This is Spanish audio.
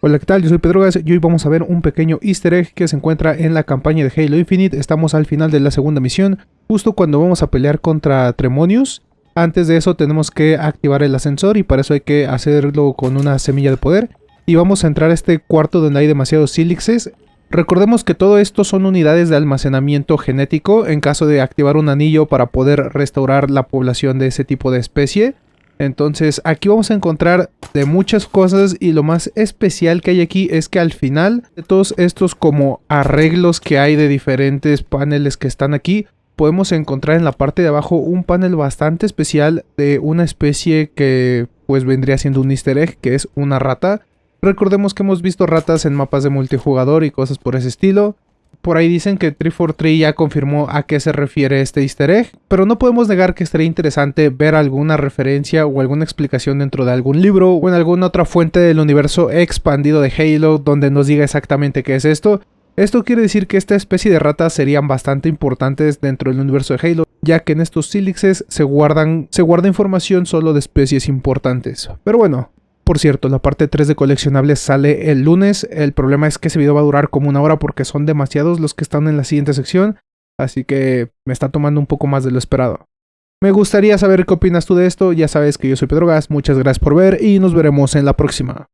Hola, ¿qué tal? Yo soy Pedro Gas y hoy vamos a ver un pequeño easter egg que se encuentra en la campaña de Halo Infinite. Estamos al final de la segunda misión, justo cuando vamos a pelear contra Tremonius. Antes de eso tenemos que activar el ascensor y para eso hay que hacerlo con una semilla de poder. Y vamos a entrar a este cuarto donde hay demasiados sílixes. Recordemos que todo esto son unidades de almacenamiento genético en caso de activar un anillo para poder restaurar la población de ese tipo de especie. Entonces aquí vamos a encontrar de muchas cosas y lo más especial que hay aquí es que al final de todos estos como arreglos que hay de diferentes paneles que están aquí, podemos encontrar en la parte de abajo un panel bastante especial de una especie que pues vendría siendo un easter egg que es una rata. Recordemos que hemos visto ratas en mapas de multijugador y cosas por ese estilo. Por ahí dicen que 343 ya confirmó a qué se refiere este easter egg, pero no podemos negar que estaría interesante ver alguna referencia o alguna explicación dentro de algún libro o en alguna otra fuente del universo expandido de Halo donde nos diga exactamente qué es esto. Esto quiere decir que esta especie de ratas serían bastante importantes dentro del universo de Halo, ya que en estos sílixes se, guardan, se guarda información solo de especies importantes. Pero bueno, por cierto, la parte 3 de coleccionables sale el lunes. El problema es que ese video va a durar como una hora porque son demasiados los que están en la siguiente sección. Así que me está tomando un poco más de lo esperado. Me gustaría saber qué opinas tú de esto. Ya sabes que yo soy Pedro Gas. Muchas gracias por ver y nos veremos en la próxima.